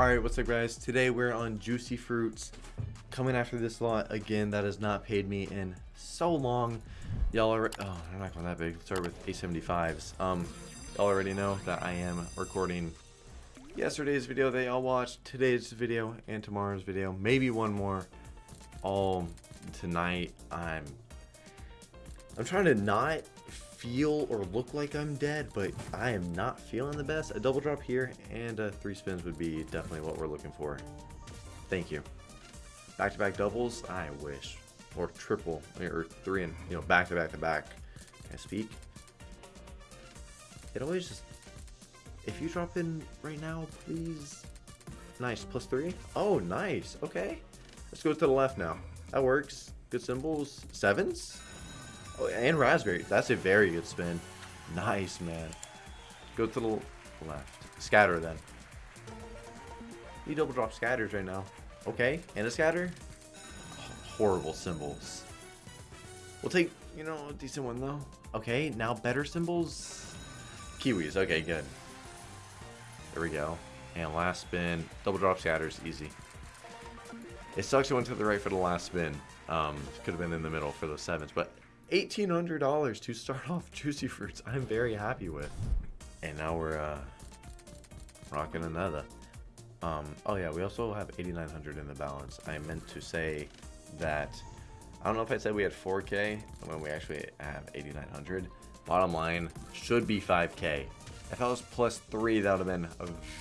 Alright, what's up guys? Today we're on Juicy Fruits. Coming after this lot again that has not paid me in so long. Y'all are oh they're not going that big. Start with A75s. Um y'all already know that I am recording yesterday's video that y'all watched, today's video, and tomorrow's video. Maybe one more. All tonight I'm I'm trying to not feel or look like I'm dead, but I am not feeling the best. A double drop here and uh, three spins would be definitely what we're looking for. Thank you. Back-to-back -back doubles, I wish. Or triple, or three and, you know, back-to-back-to-back. -back -to -back. Can I speak? It always just... If you drop in right now, please... Nice, plus three? Oh, nice. Okay. Let's go to the left now. That works. Good symbols. Sevens? Oh, and raspberry. That's a very good spin. Nice, man. Go to the left. Scatter then. You double drop scatters right now. Okay, and a scatter. horrible symbols. We'll take, you know, a decent one though. Okay, now better symbols. Kiwis. Okay, good. There we go. And last spin. Double drop scatters. Easy. It sucks it went to the right for the last spin. Um, could have been in the middle for those sevens, but $1,800 to start off Juicy Fruits. I'm very happy with. And now we're uh, rocking another. Um, oh yeah, we also have 8,900 in the balance. I meant to say that, I don't know if I said we had 4K when we actually have 8,900. Bottom line, should be 5K. If that was plus 3, that would have been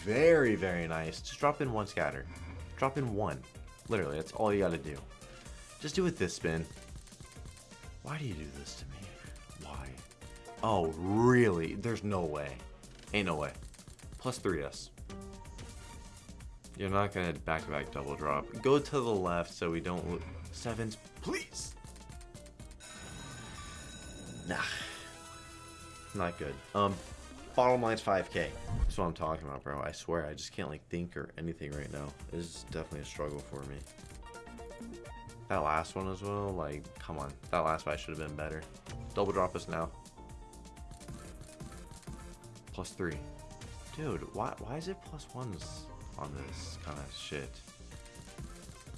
very, very nice. Just drop in one scatter. Drop in one. Literally, that's all you got to do. Just do it this spin. Why do you do this to me? Why? Oh, really? There's no way. Ain't no way. Plus 3S. You're not to back-to-back double drop. Go to the left so we don't... Sevens, please! Nah. Not good. Um, bottom line's 5k. That's what I'm talking about, bro. I swear, I just can't, like, think or anything right now. This is definitely a struggle for me. That last one as well, like, come on. That last fight should have been better. Double drop us now. Plus three. Dude, why, why is it plus ones on this kind of shit?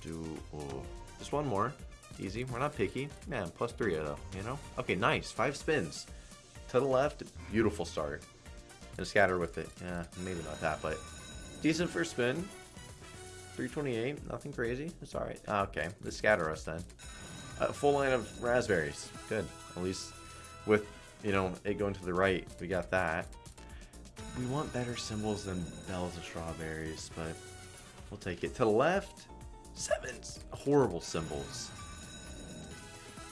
Do, oh, just one more. Easy, we're not picky. Man, plus three though, you know? Okay, nice, five spins. To the left, beautiful start. And scatter with it. Yeah, maybe not that, but decent first spin. 328, nothing crazy. It's alright. Ah, okay, the scatter us then. A full line of raspberries. Good. At least with, you know, it going to the right, we got that. We want better symbols than bells and strawberries, but we'll take it. To the left, sevens. Horrible symbols.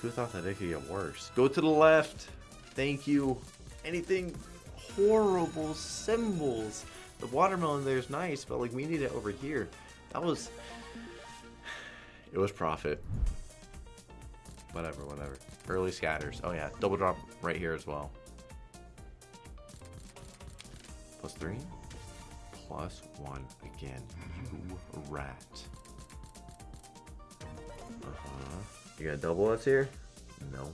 Who thought that it could get worse? Go to the left. Thank you. Anything horrible symbols. The watermelon there is nice, but like we need it over here. That was... It was profit. Whatever, whatever. Early scatters. Oh yeah, double drop right here as well. Plus three. Plus one again. You rat. Uh-huh. You got double us here? No.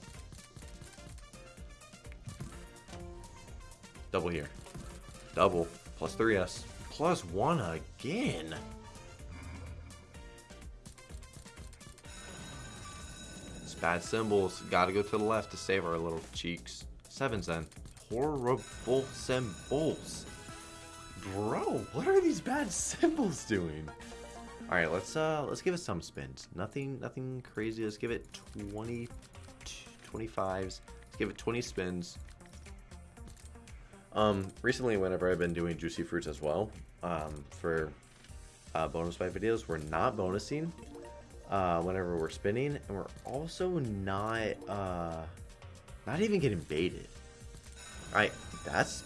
Double here. Double. Plus 3S. Plus 1 again. Bad symbols. Gotta go to the left to save our little cheeks. Sevens then. Horrible symbols. Bro, what are these bad symbols doing? Alright, let's uh let's give it some spins. Nothing nothing crazy. Let's give it 20 25s. Let's give it 20 spins. Um recently whenever I've been doing juicy fruits as well, um for uh, bonus fight videos, we're not bonusing uh, whenever we're spinning, and we're also not uh, not even getting baited. All right, that's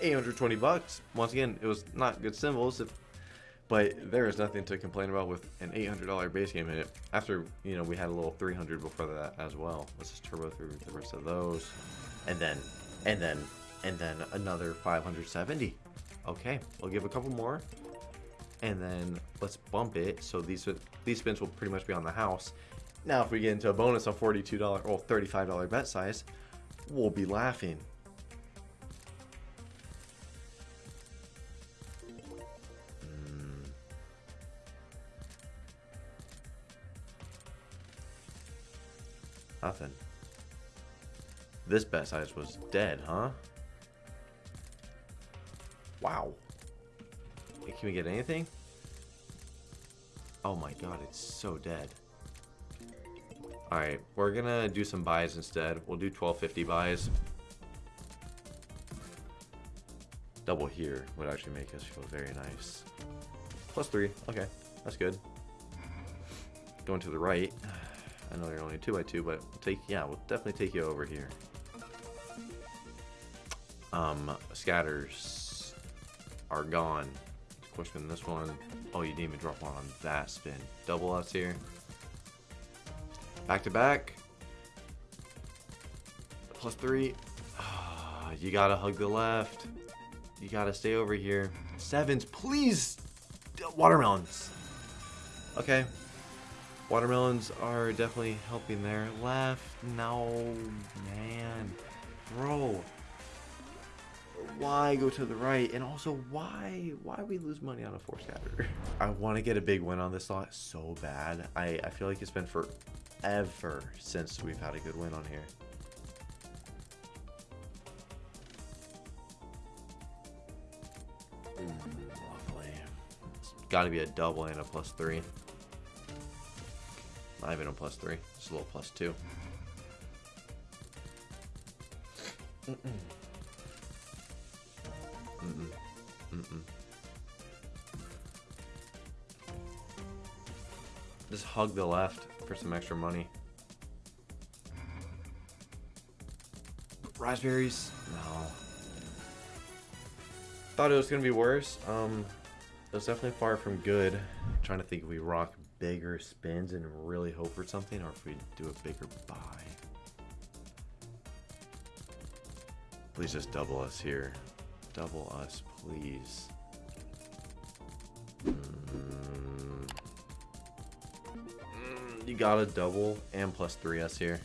820 bucks. Once again, it was not good symbols, if, but there is nothing to complain about with an $800 base game in it. After you know we had a little 300 before that as well. Let's just turbo through the rest of those, and then and then and then another 570. Okay, we'll give a couple more and then let's bump it. So these these spins will pretty much be on the house. Now, if we get into a bonus on $42 or $35 bet size, we'll be laughing. Hmm. Nothing. This bet size was dead, huh? Wow. Can we get anything? Oh my god, it's so dead. Alright, we're gonna do some buys instead. We'll do 1250 buys. Double here would actually make us feel very nice. Plus three. Okay, that's good. Going to the right. I know you're only two by two, but take yeah, we'll definitely take you over here. Um, scatters are gone. Question this one. Oh, you didn't even drop one on that spin. Double us here. Back to back. Plus three. Ah, you gotta hug the left. You gotta stay over here. Sevens, please. Watermelons. Okay. Watermelons are definitely helping there. Left. No, man. Bro. Why go to the right? And also, why why we lose money on a four scatter? I want to get a big win on this lot so bad. I, I feel like it's been forever since we've had a good win on here. Mm, lovely. It's got to be a double and a plus three. Not even a plus three. It's a little plus two. Mm-mm. Mm-mm. Mm-mm. Just hug the left for some extra money. Raspberries? No. Thought it was gonna be worse. Um, it was definitely far from good. trying to think if we rock bigger spins and really hope for something, or if we do a bigger buy. Please just double us here. Double us, please. Mm. You got a double and plus three us here.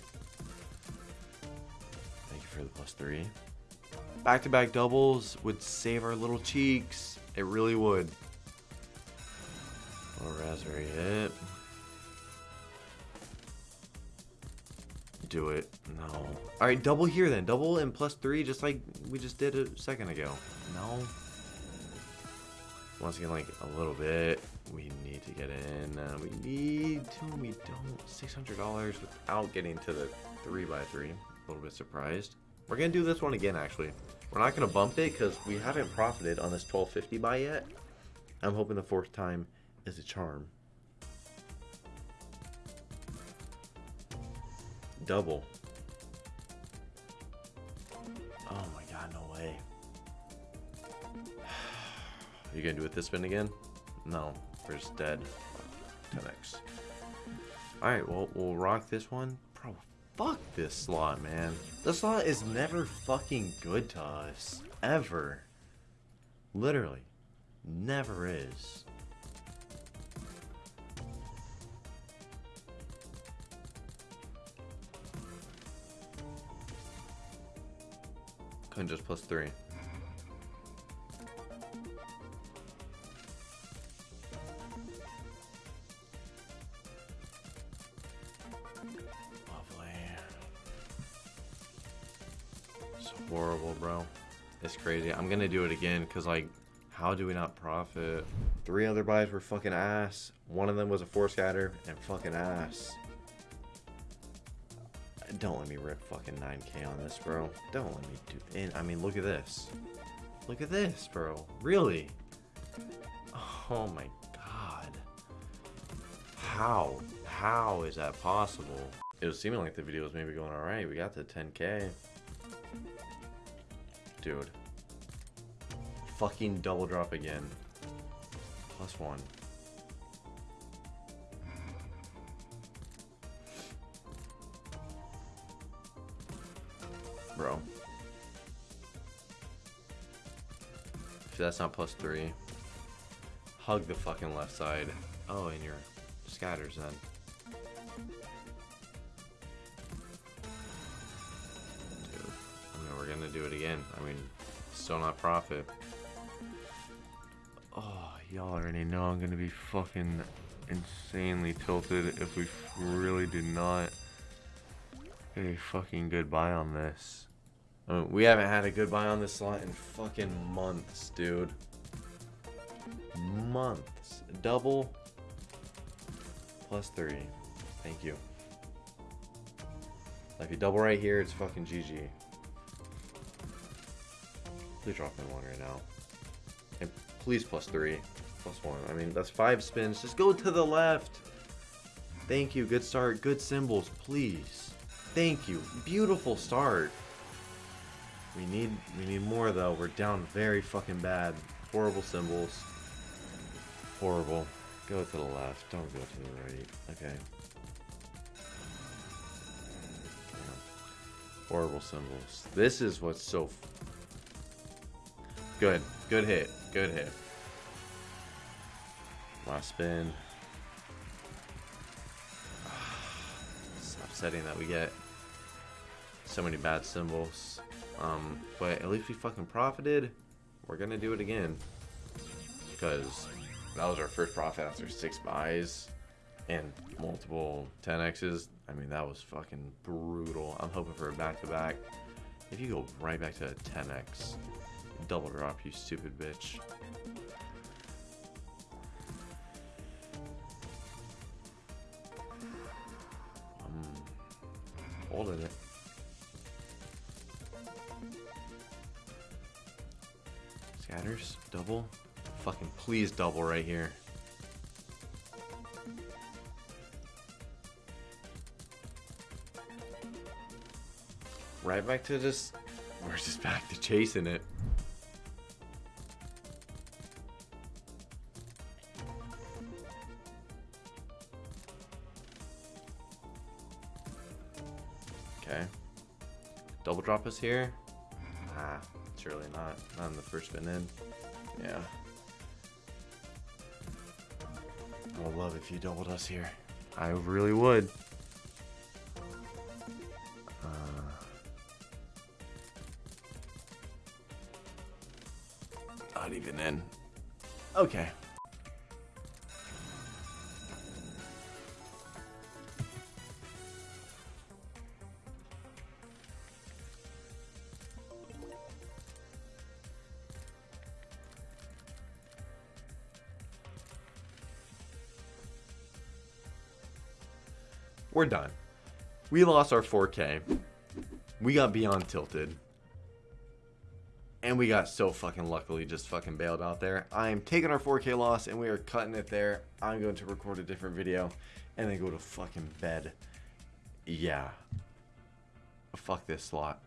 Thank you for the plus three. Back-to-back doubles would save our little cheeks. It really would. Little raspberry hit. Do it. No. Alright, double here then. Double and plus three, just like we just did a second ago. No. Once again, like a little bit. We need to get in. Uh, we need to. We don't. $600 without getting to the 3x3. A little bit surprised. We're going to do this one again, actually. We're not going to bump it because we haven't profited on this 1250 buy yet. I'm hoping the fourth time is a charm. Double. Oh my god, no way. Are You gonna do it this spin again? No, we're just dead. 10x. Alright, well, we'll rock this one. Bro, fuck this slot, man. This slot is never fucking good to us. Ever. Literally. Never is. Couldn't just plus three. Lovely. It's horrible, bro. It's crazy. I'm gonna do it again because, like, how do we not profit? Three other buys were fucking ass. One of them was a four scatter and fucking ass. Don't let me rip fucking 9k on this, bro. Don't let me do it. I mean look at this. Look at this, bro. Really? Oh my god. How? How is that possible? It was seeming like the video was maybe going alright. We got to 10k. Dude. Fucking double drop again. Plus one. Bro. If that's not plus three. Hug the fucking left side. Oh, and your scatters then. Dude. I mean, we're gonna do it again. I mean, still not profit. Oh, y'all already know I'm gonna be fucking insanely tilted if we really do not a fucking good buy on this. Uh, we haven't had a good buy on this slot in fucking months, dude. Months. Double plus three. Thank you. If you double right here, it's fucking GG. Please drop in one right now. And please plus three. Plus one. I mean, that's five spins. Just go to the left. Thank you. Good start. Good symbols, please. Thank you. Beautiful start. We need we need more though. We're down very fucking bad. Horrible symbols. Horrible. Go to the left. Don't go to the right. Okay. Horrible symbols. This is what's so... Good. Good hit. Good hit. Last spin. It's upsetting that we get so many bad symbols. Um, but at least we fucking profited. We're gonna do it again. Because that was our first profit after six buys and multiple 10x's. I mean, that was fucking brutal. I'm hoping for a back-to-back. -back. If you go right back to a 10x, double drop, you stupid bitch. I'm holding it. Scatters, double. Fucking please double right here. Right back to just... We're just back to chasing it. Okay. Double drop us here? Ah, surely not. Not in the first spin in. Yeah. I would love if you doubled us here. I really would. Uh, not even in. Okay. We're done. We lost our 4K. We got beyond tilted. And we got so fucking luckily just fucking bailed out there. I'm taking our 4K loss and we are cutting it there. I'm going to record a different video and then go to fucking bed. Yeah. Fuck this slot.